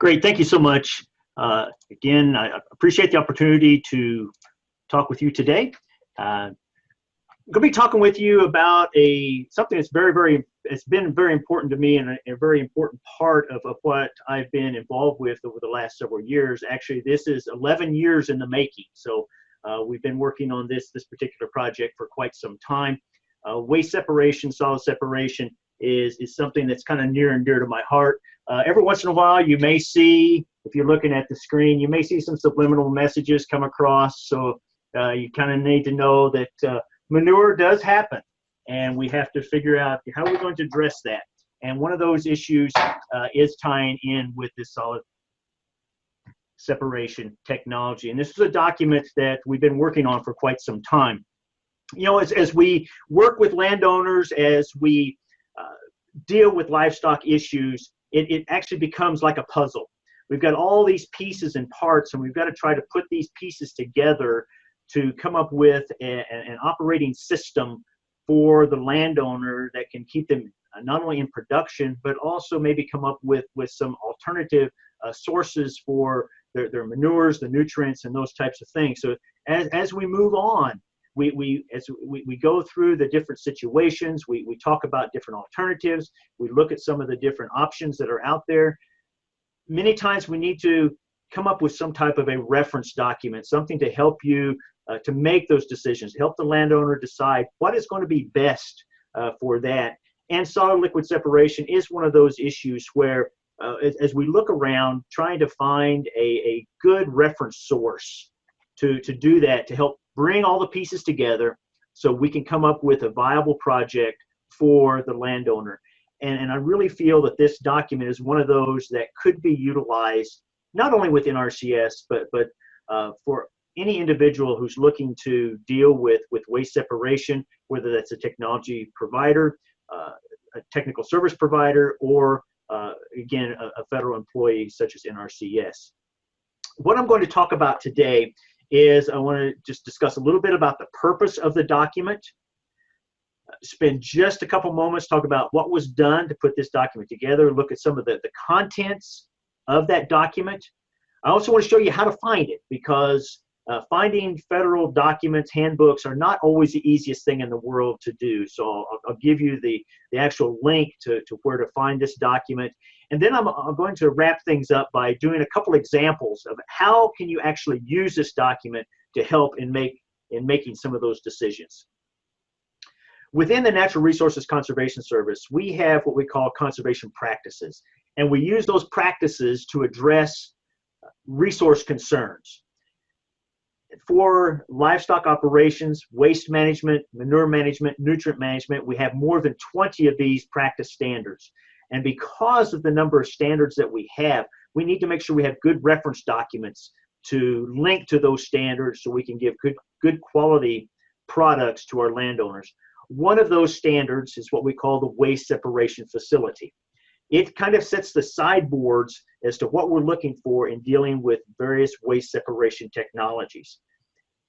Great, thank you so much. Uh, again, I appreciate the opportunity to talk with you today. Uh, I'm going to be talking with you about a something that's very, very, it's been very important to me and a, a, very important part of, of what I've been involved with over the last several years. Actually, this is 11 years in the making. So uh, we've been working on this, this particular project for quite some time. Uh, waste separation, solid separation is, is something that's kind of near and dear to my heart. Uh, every once in a while, you may see, if you're looking at the screen, you may see some subliminal messages come across. So uh, you kind of need to know that uh, manure does happen, and we have to figure out how we're going to address that. And one of those issues uh, is tying in with this solid separation technology. And this is a document that we've been working on for quite some time. You know, as, as we work with landowners, as we uh, deal with livestock issues, it, it actually becomes like a puzzle. We've got all these pieces and parts, and we've got to try to put these pieces together to come up with a, an operating system for the landowner that can keep them not only in production, but also maybe come up with, with some alternative uh, sources for their, their manures, the nutrients, and those types of things. So as, as we move on, we, we as we, we go through the different situations, we, we talk about different alternatives, we look at some of the different options that are out there. Many times we need to come up with some type of a reference document, something to help you uh, to make those decisions, help the landowner decide what is going to be best uh, for that. And solid liquid separation is one of those issues where, uh, as, as, we look around, trying to find a, a good reference source to, to do that, to help bring all the pieces together so we can come up with a viable project for the landowner. And, and I really feel that this document is one of those that could be utilized not only with NRCS, but, but uh, for any individual who's looking to deal with, with waste separation, whether that's a technology provider, uh, a technical service provider, or uh, again, a, a, federal employee such as NRCS. What I'm going to talk about today is I want to just discuss a little bit about the purpose of the document, spend just a couple moments talk about what was done to put this document together, look at some of the, the contents of that document. I also want to show you how to find it because uh, finding federal documents, handbooks are not always the easiest thing in the world to do. So I'll, I'll give you the, the actual link to, to where to find this document. And then I'm, I'm going to wrap things up by doing a couple examples of how can you actually use this document to help in, make, in making some of those decisions. Within the Natural Resources Conservation Service, we have what we call conservation practices. And we use those practices to address resource concerns for livestock operations, waste management, manure management, nutrient management, we have more than 20 of these practice standards. And because of the number of standards that we have, we need to make sure we have good reference documents to link to those standards so we can give good, good quality products to our landowners. One of those standards is what we call the waste separation facility. It kind of sets the sideboards as to what we're looking for in dealing with various waste separation technologies.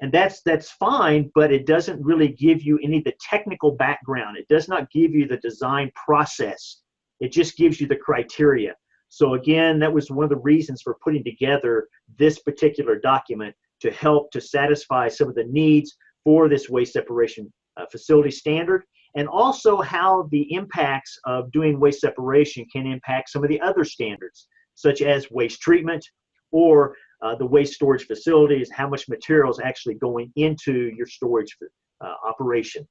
And that's that's fine, but it doesn't really give you any of the technical background. It does not give you the design process. It just gives you the criteria. So again, that was one of the reasons for putting together this particular document to help to satisfy some of the needs for this waste separation uh, facility standard and also how the impacts of doing waste separation can impact some of the other standards such as waste treatment or uh, the waste storage facilities, how much material is actually going into your storage uh, operation.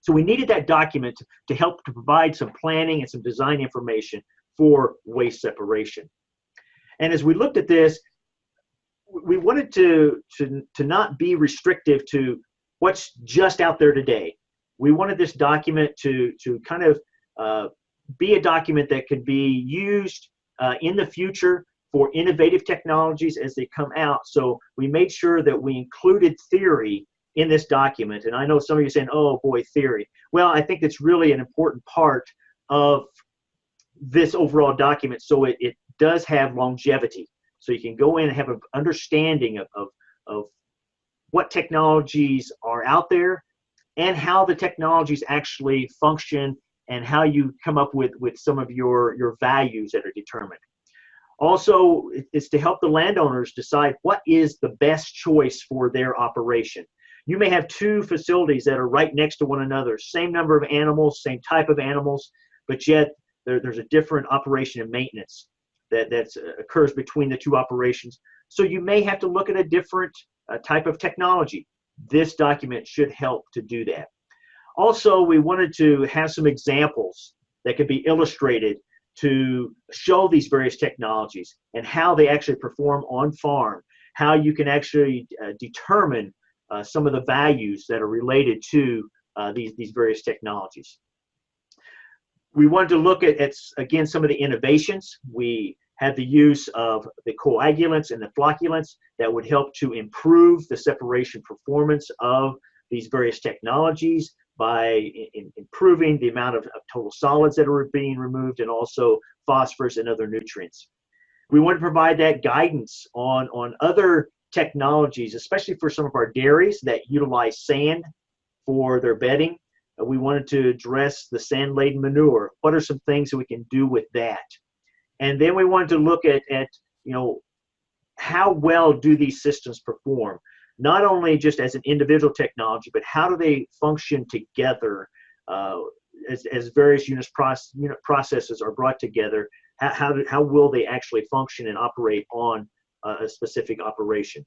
So we needed that document to, help to provide some planning and some design information for waste separation. And as we looked at this, we wanted to, to, to not be restrictive to what's just out there today. We wanted this document to, to kind of uh, be a document that could be used uh, in the future for innovative technologies as they come out. So we made sure that we included theory in this document. And I know some of you are saying, oh boy, theory. Well, I think it's really an important part of this overall document so it, it does have longevity. So you can go in and have an understanding of, of, of what technologies are out there and how the technologies actually function and how you come up with, with some of your, your values that are determined. Also, it's to help the landowners decide what is the best choice for their operation. You may have two facilities that are right next to one another, same number of animals, same type of animals, but yet there, there's a different operation and maintenance that that uh, occurs between the two operations. So you may have to look at a different uh, type of technology. This document should help to do that. Also, we wanted to have some examples that could be illustrated to show these various technologies and how they actually perform on farm, how you can actually uh, determine uh, some of the values that are related to uh, these, these various technologies. We wanted to look at, at, again, some of the innovations. We had the use of the coagulants and the flocculants that would help to improve the separation performance of these various technologies by in, improving the amount of, of, total solids that are being removed and also phosphorus and other nutrients. We want to provide that guidance on, on other technologies, especially for some of our dairies that utilize sand for their bedding. We wanted to address the sand-laden manure. What are some things that we can do with that? And then we wanted to look at, at you know, how well do these systems perform? Not only just as an individual technology, but how do they function together uh, as, as various units process, unit processes are brought together? How, how, do, how will they actually function and operate on uh, a specific operation?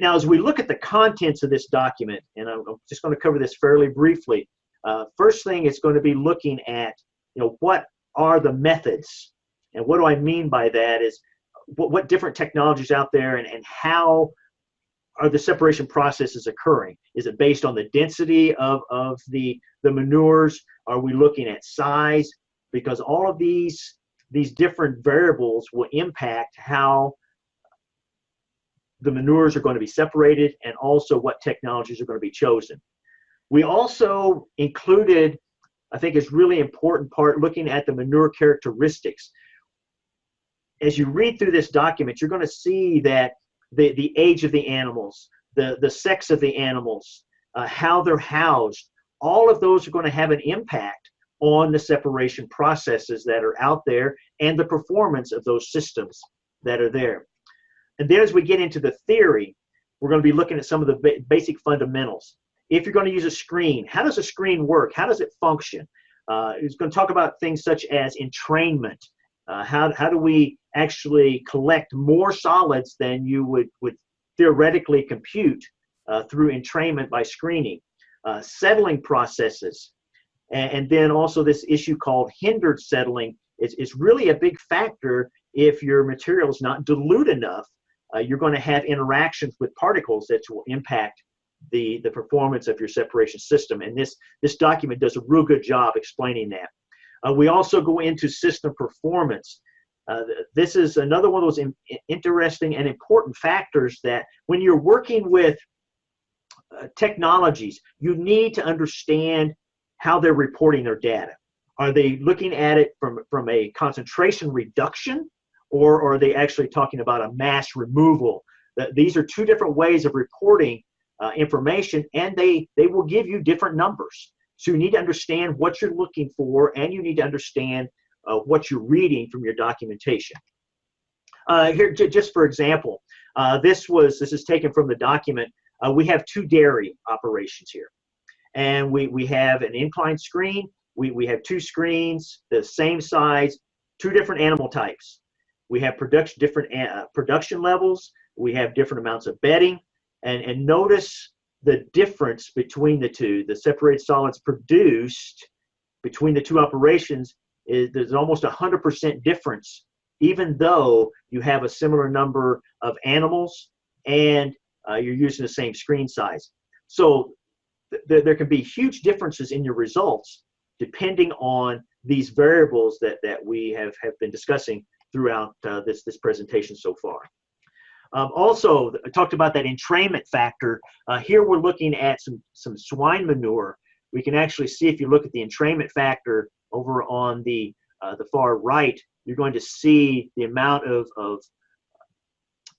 Now, as we look at the contents of this document, and I'm, just going to cover this fairly briefly, uh, first thing is going to be looking at, you know, what are the methods. And what do I mean by that is what, what different technologies out there and, and how are the separation processes occurring? Is it based on the density of, of the, the manures? Are we looking at size? Because all of these, these different variables will impact how the manures are going to be separated and also what technologies are going to be chosen. We also included I think is really important part looking at the manure characteristics. As you read through this document, you're going to see that the, the age of the animals, the, the sex of the animals, uh, how they're housed, all of those are going to have an impact on the separation processes that are out there and the performance of those systems that are there. And then as we get into the theory, we're going to be looking at some of the ba basic fundamentals if you're going to use a screen, how does a screen work? How does it function? Uh, it's going to talk about things such as entrainment. Uh, how, how do we actually collect more solids than you would, would theoretically compute uh, through entrainment by screening? Uh, settling processes. And, and, then also this issue called hindered settling is, is really a big factor if your material is not dilute enough. Uh, you're going to have interactions with particles that will impact the, the performance of your separation system. And this, this document does a real good job explaining that. Uh, we also go into system performance. Uh, this is another one of those in, interesting and important factors that when you're working with uh, technologies, you need to understand how they're reporting their data. Are they looking at it from, from a concentration reduction or, or are they actually talking about a mass removal? These are two different ways of reporting uh, information and they they will give you different numbers. So you need to understand what you're looking for and you need to understand uh, what you're reading from your documentation. Uh, here just for example uh, this was this is taken from the document. Uh, we have two dairy operations here. And we we have an incline screen we, we have two screens the same size two different animal types. We have production different uh, production levels. We have different amounts of bedding and, and notice the difference between the two. The separated solids produced between the two operations is there's almost a 100% difference, even though you have a similar number of animals and uh, you're using the same screen size. So th there can be huge differences in your results depending on these variables that, that we have, have been discussing throughout uh, this, this presentation so far. Um, also, I talked about that entrainment factor. Uh, here we're looking at some, some swine manure. We can actually see if you look at the entrainment factor over on the, uh, the far right, you're going to see the amount of, of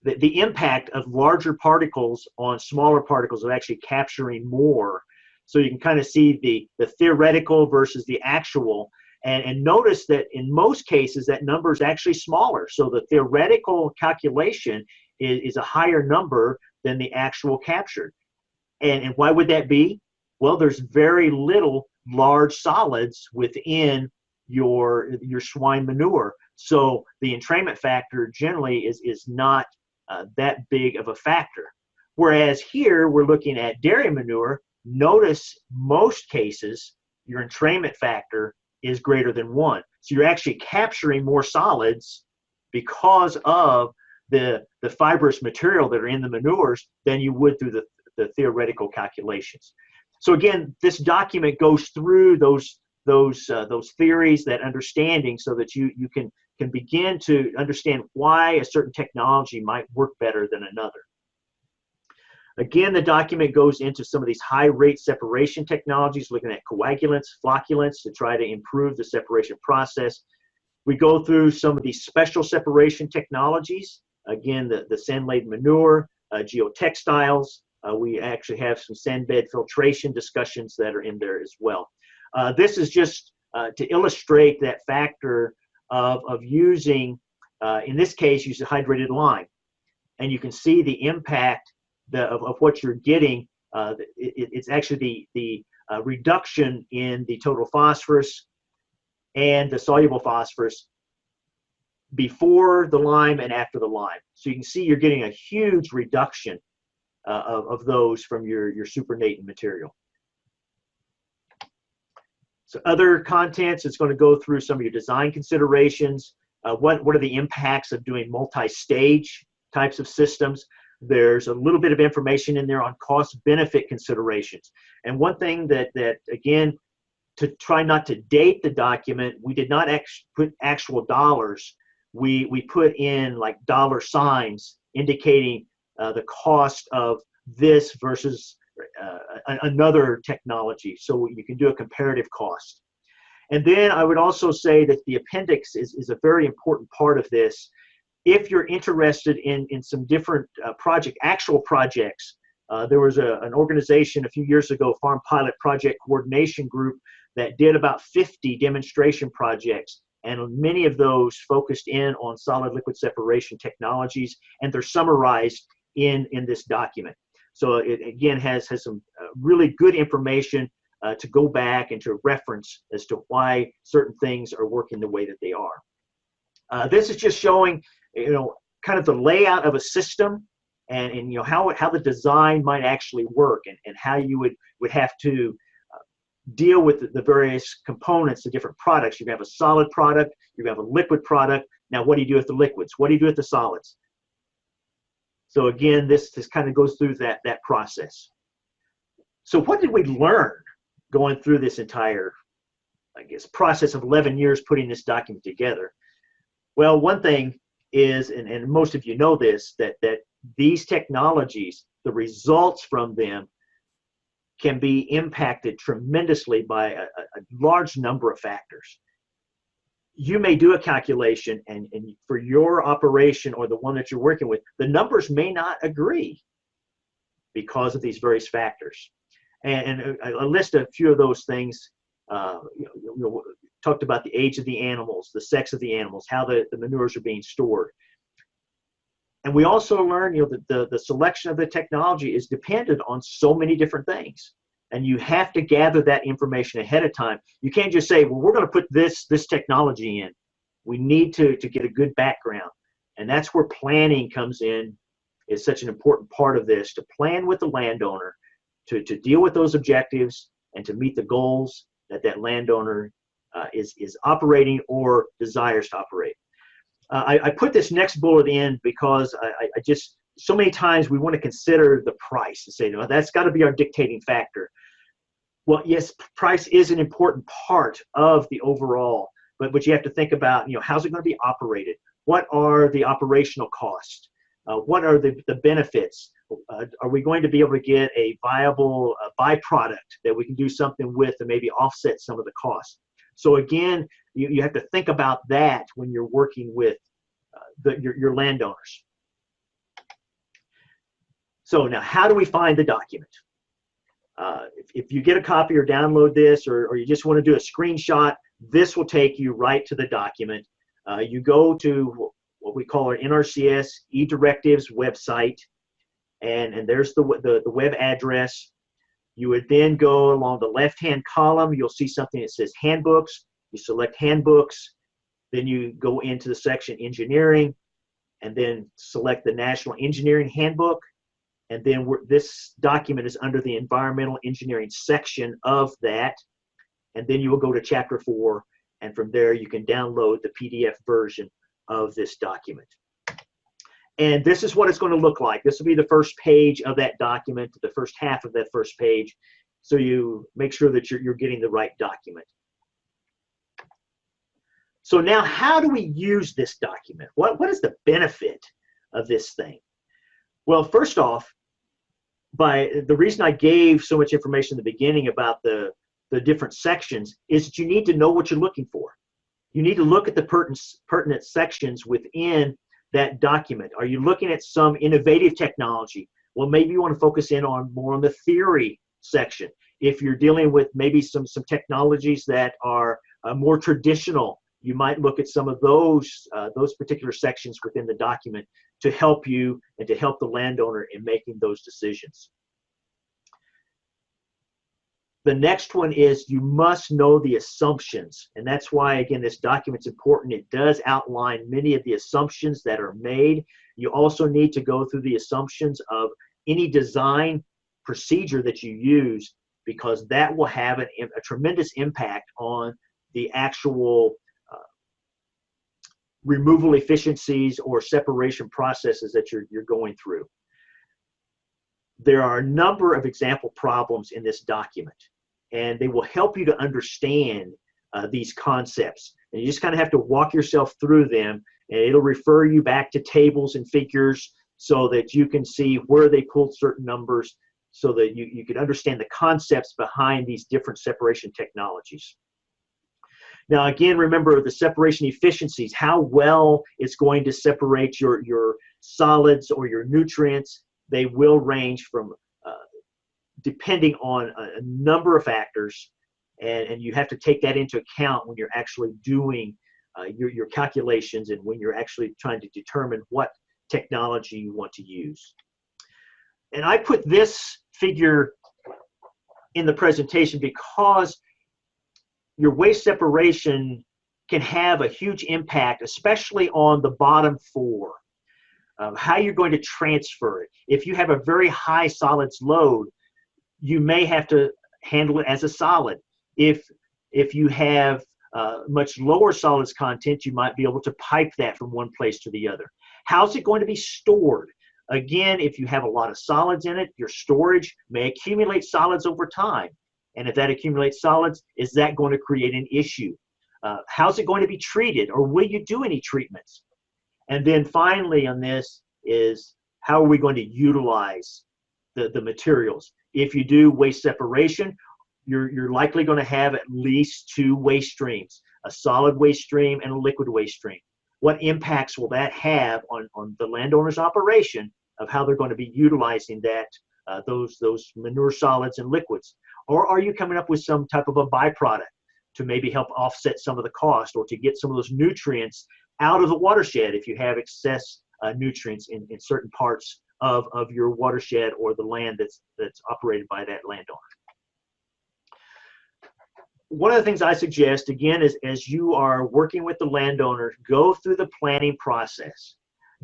the, the impact of larger particles on smaller particles of actually capturing more. So you can kind of see the, the theoretical versus the actual. And, and notice that in most cases, that number is actually smaller. So the theoretical calculation is, is a higher number than the actual captured. And, and why would that be? Well, there's very little large solids within your, your swine manure. So the entrainment factor generally is, is not uh, that big of a factor. Whereas here we're looking at dairy manure, notice most cases your entrainment factor is greater than one. So you're actually capturing more solids because of the, the fibrous material that are in the manures than you would through the, the theoretical calculations. So again, this document goes through those those uh, those theories, that understanding, so that you you can can begin to understand why a certain technology might work better than another. Again, the document goes into some of these high rate separation technologies, looking at coagulants, flocculants to try to improve the separation process. We go through some of these special separation technologies. Again, the, the sand laden manure, uh, geotextiles. Uh, we actually have some sand bed filtration discussions that are in there as well. Uh, this is just uh, to illustrate that factor of, of using, uh, in this case, use hydrated lime. And you can see the impact the, of, of what you're getting. Uh, it, it's actually the, the reduction in the total phosphorus and the soluble phosphorus before the lime and after the lime. So you can see you're getting a huge reduction uh, of, of those from your, your supernatant material. So other contents, it's going to go through some of your design considerations. Uh, what, what are the impacts of doing multi-stage types of systems? There's a little bit of information in there on cost benefit considerations. And one thing that, that again, to try not to date the document, we did not act put actual dollars. We, we put in like dollar signs indicating uh, the cost of this versus uh, another technology. So you can do a comparative cost. And then I would also say that the appendix is, is a very important part of this. If you're interested in, in some different uh, project, actual projects, uh, there was a, an organization a few years ago, Farm Pilot Project Coordination Group, that did about 50 demonstration projects. And many of those focused in on solid liquid separation technologies, and they're summarized in, in this document. So it again has, has some uh, really good information uh, to go back and to reference as to why certain things are working the way that they are. Uh, this is just showing, you know, kind of the layout of a system and, and you know, how, how the design might actually work and, and how you would, would have to deal with the, the various components, the different products. You have a solid product, you have a liquid product. Now, what do you do with the liquids? What do you do with the solids? So again, this, this kind of goes through that, that process. So what did we learn going through this entire, I guess, process of 11 years putting this document together? Well, one thing is, and, and most of you know this, that, that these technologies, the results from them can be impacted tremendously by a, a large number of factors you may do a calculation and, and for your operation or the one that you're working with, the numbers may not agree because of these various factors. And, and I, I list a few of those things. Uh, you know, you know, talked about the age of the animals, the sex of the animals, how the, the manures are being stored. And we also learn, you know, that the, the selection of the technology is dependent on so many different things and you have to gather that information ahead of time. You can't just say, well, we're going to put this, this technology in. We need to, to get a good background. And that's where planning comes in, is such an important part of this, to plan with the landowner, to, to deal with those objectives, and to meet the goals that that landowner uh, is, is operating or desires to operate. Uh, I, I, put this next bullet in because I, I just so many times we want to consider the price and say, no, that's got to be our dictating factor. Well, yes, price is an important part of the overall, but but you have to think about, you know, how's it going to be operated? What are the operational costs? Uh, what are the, the benefits? Uh, are we going to be able to get a viable uh, byproduct that we can do something with and maybe offset some of the costs? So again, you, you have to think about that when you're working with uh, the, your, your landowners. So now, how do we find the document? Uh, if, if, you get a copy or download this, or, or you just want to do a screenshot, this will take you right to the document. Uh, you go to what we call our NRCS e-directives website, and, and there's the, the, the web address. You would then go along the left-hand column. You'll see something that says handbooks. You select handbooks. Then you go into the section engineering and then select the National Engineering Handbook. And then this document is under the environmental engineering section of that. And then you will go to chapter four. And from there, you can download the PDF version of this document. And this is what it's going to look like. This will be the first page of that document, the first half of that first page. So you make sure that you're, you're getting the right document. So now how do we use this document? What, what is the benefit of this thing? Well, first off, by the reason I gave so much information in the beginning about the, the different sections is that you need to know what you're looking for. You need to look at the pertinent, pertinent sections within that document? Are you looking at some innovative technology? Well, maybe you want to focus in on more on the theory section. If you're dealing with maybe some, some technologies that are uh, more traditional, you might look at some of those, uh, those particular sections within the document to help you and to help the landowner in making those decisions. The next one is you must know the assumptions. And that's why, again, this document's important. It does outline many of the assumptions that are made. You also need to go through the assumptions of any design procedure that you use because that will have an, a tremendous impact on the actual removal efficiencies or separation processes that you're, you're going through. There are a number of example problems in this document and they will help you to understand uh, these concepts. And you just kind of have to walk yourself through them, and it'll refer you back to tables and figures so that you can see where they pulled certain numbers so that you, you can understand the concepts behind these different separation technologies. Now, again, remember the separation efficiencies, how well it's going to separate your, your solids or your nutrients. They will range from depending on a, a number of factors, and, and you have to take that into account when you're actually doing uh, your, your calculations and when you're actually trying to determine what technology you want to use. And I put this figure in the presentation because your waste separation can have a huge impact, especially on the bottom four. Um, how you're going to transfer it. If you have a very high solids load, you may have to handle it as a solid. If if you have uh, much lower solids content, you might be able to pipe that from one place to the other. How's it going to be stored? Again, if you have a lot of solids in it, your storage may accumulate solids over time. And if that accumulates solids, is that going to create an issue? Uh, how's it going to be treated? Or will you do any treatments? And then finally on this is how are we going to utilize the, the materials? If you do waste separation, you're, you're likely going to have at least two waste streams, a solid waste stream and a liquid waste stream. What impacts will that have on, on the landowner's operation of how they're going to be utilizing that uh, those those manure solids and liquids? Or are you coming up with some type of a byproduct to maybe help offset some of the cost or to get some of those nutrients out of the watershed if you have excess uh, nutrients in, in certain parts of, of your watershed or the land that's, that's operated by that landowner. One of the things I suggest, again, is as you are working with the landowner, go through the planning process.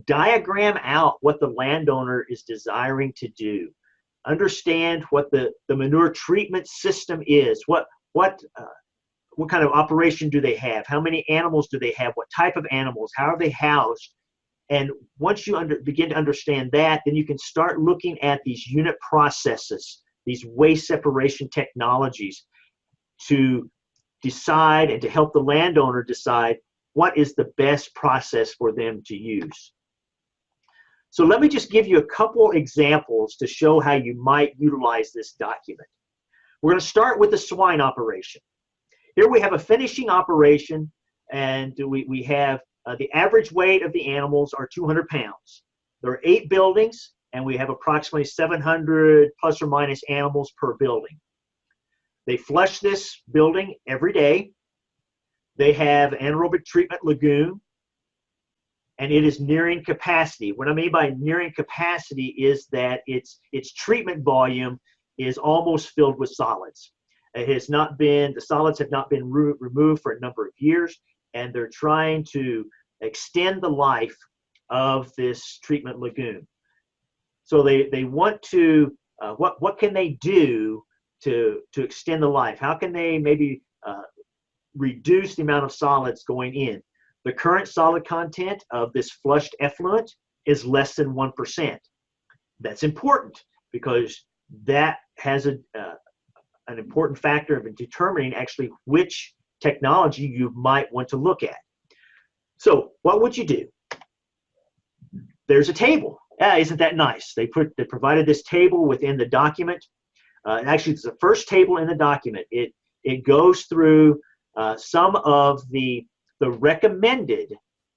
Diagram out what the landowner is desiring to do. Understand what the, the manure treatment system is. What, what, uh, what kind of operation do they have? How many animals do they have? What type of animals? How are they housed? And once you under, begin to understand that, then you can start looking at these unit processes, these waste separation technologies to decide and to help the landowner decide what is the best process for them to use. So let me just give you a couple examples to show how you might utilize this document. We're going to start with the swine operation. Here we have a finishing operation and we, we have uh, the average weight of the animals are 200 pounds. There are eight buildings, and we have approximately 700 plus or minus animals per building. They flush this building every day. they have anaerobic treatment lagoon, and it is nearing capacity. What I mean by nearing capacity is that its its treatment volume is almost filled with solids. It has not been the solids have not been re removed for a number of years, and they're trying to extend the life of this treatment lagoon. So they they want to uh, what what can they do to to extend the life? How can they maybe uh, reduce the amount of solids going in? The current solid content of this flushed effluent is less than 1%. That's important because that has a, uh, an important factor of determining actually which technology you might want to look at. So what would you do? There's a table. Ah, isn't that nice? They put they provided this table within the document. Uh, actually, it's the first table in the document. It it goes through uh, some of the the recommended,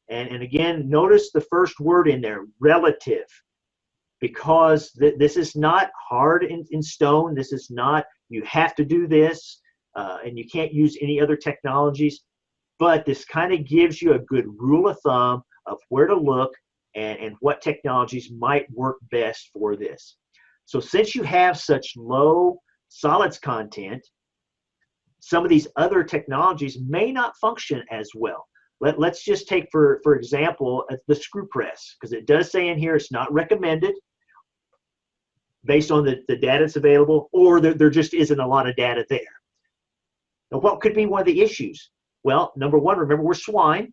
and, and again, notice the first word in there, relative, because th this is not hard in, in stone. This is not, you have to do this, uh, and you can't use any other technologies, but this kind of gives you a good rule of thumb of where to look and, and what technologies might work best for this. So since you have such low solids content, some of these other technologies may not function as well. Let, let's just take, for, for example, uh, the screw press, because it does say in here it's not recommended based on the, the data that's available, or there, there just isn't a lot of data there. Now, what could be one of the issues? Well, number one, remember we're swine,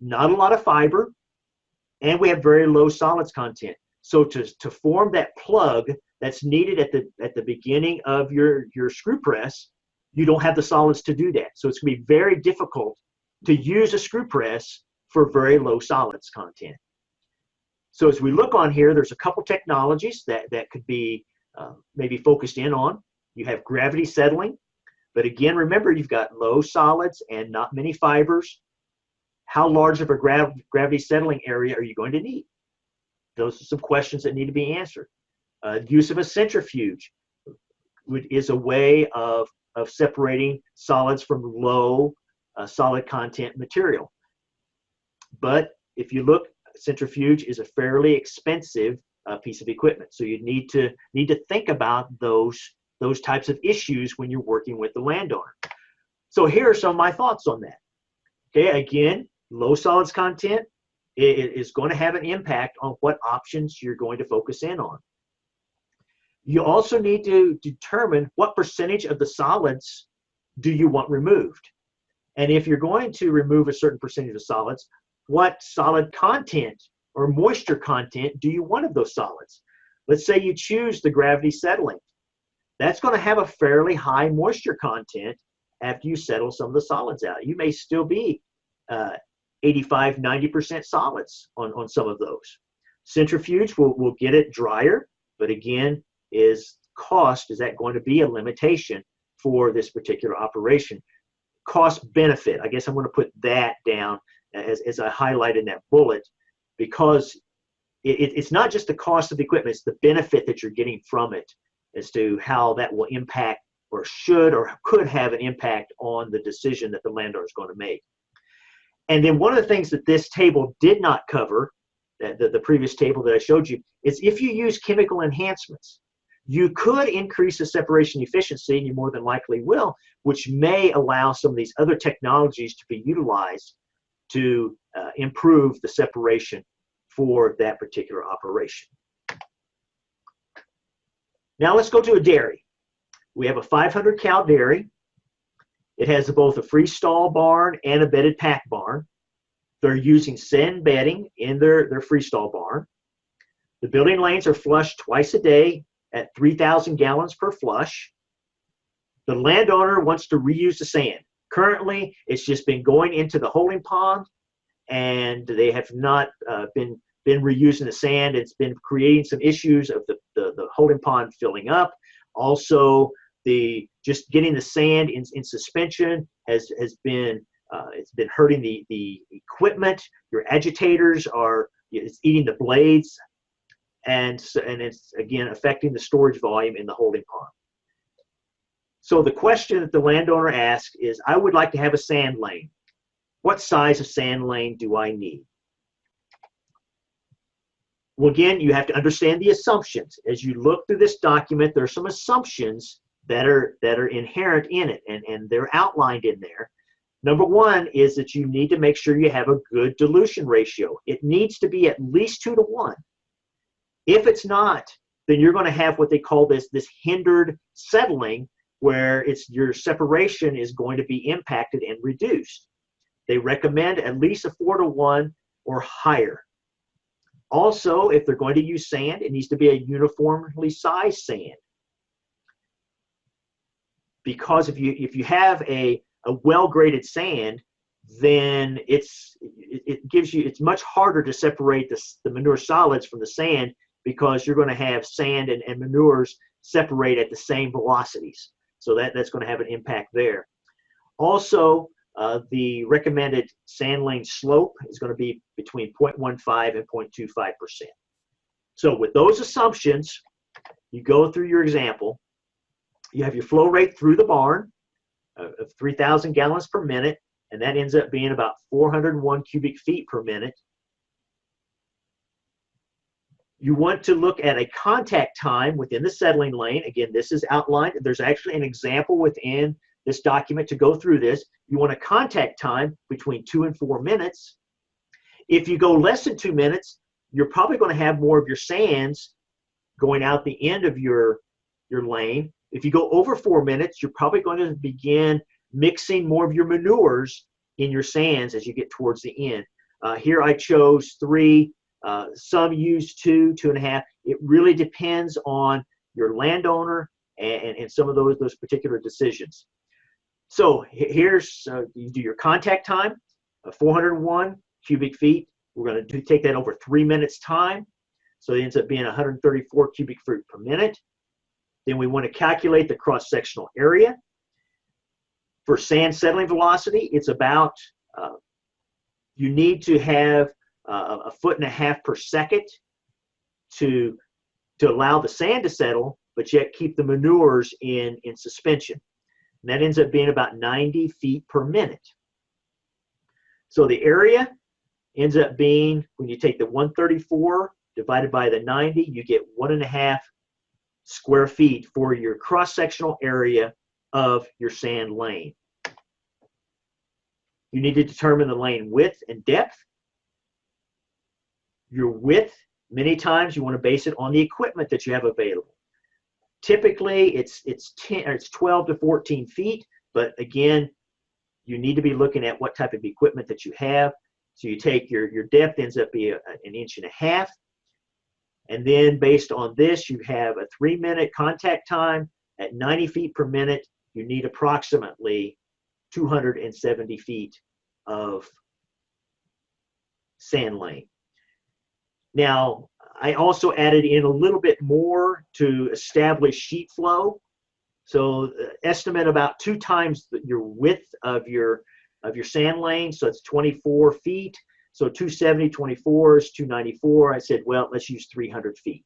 not a lot of fiber, and we have very low solids content. So to, to form that plug that's needed at the at the beginning of your, your screw press, you don't have the solids to do that. So it's going to be very difficult to use a screw press for very low solids content. So as we look on here, there's a couple technologies that, that could be uh, maybe focused in on. You have gravity settling, but again, remember you've got low solids and not many fibers. How large of a grav gravity settling area are you going to need? Those are some questions that need to be answered. Uh, use of a centrifuge would, is a way of of separating solids from low uh, solid content material. But if you look, centrifuge is a fairly expensive uh, piece of equipment. So you need to need to think about those those types of issues when you're working with the landowner. So here are some of my thoughts on that. Okay, again, low solids content is going to have an impact on what options you're going to focus in on. You also need to determine what percentage of the solids do you want removed. And if you're going to remove a certain percentage of solids, what solid content or moisture content do you want of those solids? Let's say you choose the gravity settling. That's going to have a fairly high moisture content after you settle some of the solids out. You may still be uh, 85, 90% solids on, on some of those. Centrifuge will, will get it drier, but again, is cost, is that going to be a limitation for this particular operation? Cost benefit, I guess I'm going to put that down as, as I highlight in that bullet because it, it's not just the cost of the equipment, it's the benefit that you're getting from it as to how that will impact or should or could have an impact on the decision that the landowner is going to make. And then one of the things that this table did not cover, the, the previous table that I showed you, is if you use chemical enhancements. You could increase the separation efficiency, and you more than likely will, which may allow some of these other technologies to be utilized to uh, improve the separation for that particular operation. Now let's go to a dairy. We have a 500 cow dairy. It has both a freestall barn and a bedded pack barn. They're using sand bedding in their, their freestall barn. The building lanes are flushed twice a day at 3,000 gallons per flush. The landowner wants to reuse the sand. Currently, it's just been going into the holding pond and they have not uh, been been reusing the sand. It's been creating some issues of the, the, the holding pond filling up. Also, the just getting the sand in, in suspension has has been uh, it's been hurting the the equipment. Your agitators are it's eating the blades and, and it's again affecting the storage volume in the holding pond. So the question that the landowner asks is, I would like to have a sand lane. what size of sand lane do I need? Well, again, you have to understand the assumptions. As you look through this document, there are some assumptions that are that are inherent in it, and, and they're outlined in there. Number one is that you need to make sure you have a good dilution ratio. It needs to be at least two to one. If it's not, then you're going to have what they call this this hindered settling, where it's your separation is going to be impacted and reduced. They recommend at least a four to one or higher. Also, if they're going to use sand, it needs to be a uniformly sized sand. Because if you if you have a, a well-graded sand, then it's it, it gives you it's much harder to separate the, the manure solids from the sand because you're going to have sand and, and manures separate at the same velocities. So that, that's going to have an impact there. Also, uh, the recommended sand lane slope is going to be between 0.15 and 0.25%. So with those assumptions, you go through your example. You have your flow rate through the barn of 3,000 gallons per minute, and that ends up being about 401 cubic feet per minute. You want to look at a contact time within the settling lane. Again, this is outlined. There's actually an example within this document to go through this. You want a contact time between two and four minutes. If you go less than two minutes, you're probably going to have more of your sands going out the end of your, your lane. If you go over four minutes, you're probably going to begin mixing more of your manures in your sands as you get towards the end. Uh, here I chose three, uh, some use two, two and a half. It really depends on your landowner and, and some of those, those particular decisions. So here's, uh, you do your contact time, uh, 401 cubic feet. We're going to take that over three minutes time. So it ends up being 134 cubic feet per minute. Then we want to calculate the cross-sectional area. For sand settling velocity, it's about, uh, you need to have uh, a foot and a half per second to, to allow the sand to settle, but yet keep the manures in, in suspension. And that ends up being about 90 feet per minute. So the area ends up being, when you take the 134 divided by the 90, you get one and a half square feet for your cross-sectional area of your sand lane. You need to determine the lane width and depth. Your width, many times you want to base it on the equipment that you have available. Typically, it's it's 10 or it's 12 to 14 feet, but again, you need to be looking at what type of equipment that you have. So you take your your depth ends up being an inch and a half, and then based on this, you have a three minute contact time at 90 feet per minute. You need approximately 270 feet of sand lane. Now, I also added in a little bit more to establish sheet flow. So uh, estimate about two times your width of your of your sand lane. So it's 24 feet. So 270, 24 is 294. I said, well, let's use 300 feet.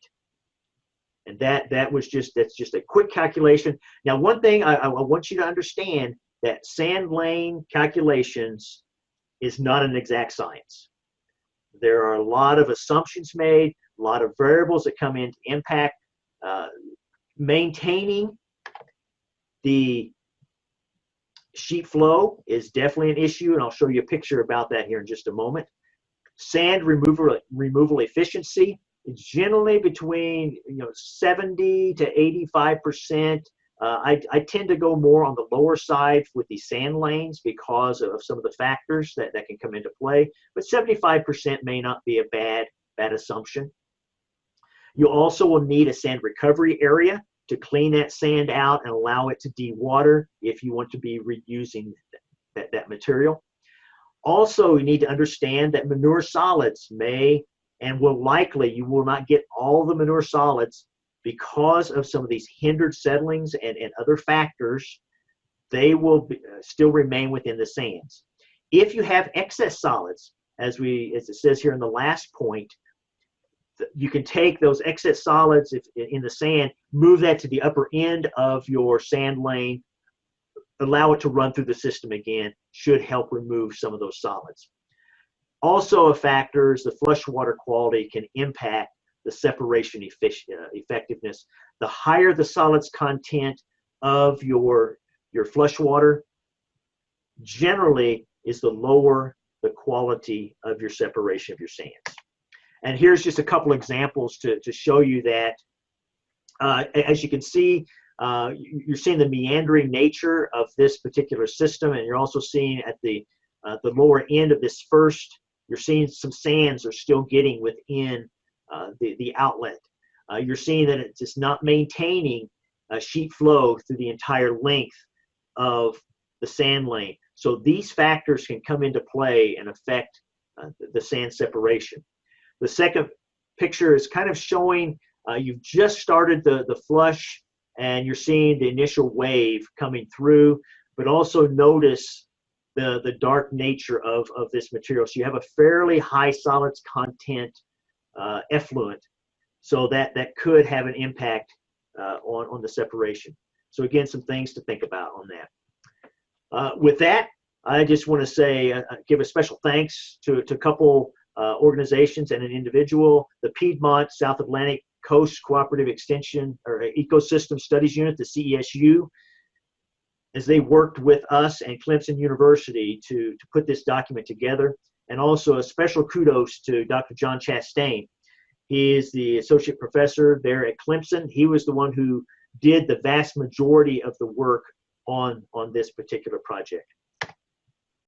And that that was just that's just a quick calculation. Now, one thing I, I want you to understand that sand lane calculations is not an exact science. There are a lot of assumptions made a lot of variables that come into impact. Uh, maintaining the sheet flow is definitely an issue, and I'll show you a picture about that here in just a moment. Sand removal, removal efficiency is generally between you know 70 to 85 percent. Uh, I, I tend to go more on the lower side with the sand lanes because of some of the factors that, that can come into play, but 75% may not be a bad, bad assumption. You also will need a sand recovery area to clean that sand out and allow it to dewater if you want to be reusing that, that material. Also, you need to understand that manure solids may and will likely, you will not get all the manure solids because of some of these hindered settlings and, and other factors, they will be, uh, still remain within the sands. If you have excess solids, as we as it says here in the last point, you can take those excess solids if, in the sand, move that to the upper end of your sand lane, allow it to run through the system again should help remove some of those solids. Also a factor is the flush water quality can impact the separation uh, effectiveness. The higher the solids content of your, your flush water, generally is the lower the quality of your separation of your sands. And here's just a couple examples to, to show you that. Uh, as you can see, uh, you're seeing the meandering nature of this particular system, and you're also seeing at the uh, the lower end of this first, you're seeing some sands are still getting within the, the outlet. Uh, you're seeing that it's just not maintaining a sheet flow through the entire length of the sand lane. So these factors can come into play and affect uh, the sand separation. The second picture is kind of showing uh, you've just started the, the flush and you're seeing the initial wave coming through, but also notice the, the dark nature of, of this material. So you have a fairly high solids content uh, effluent, so that, that could have an impact uh, on, on the separation. So again, some things to think about on that. Uh, with that, I just want to say, uh, uh, give a special thanks to, to a couple organizations and an individual, the Piedmont South Atlantic Coast Cooperative Extension or Ecosystem Studies Unit, the CESU, as they worked with us and Clemson University to, to put this document together. And also a special kudos to Dr. John Chastain. He is the associate professor there at Clemson. He was the one who did the vast majority of the work on, on this particular project.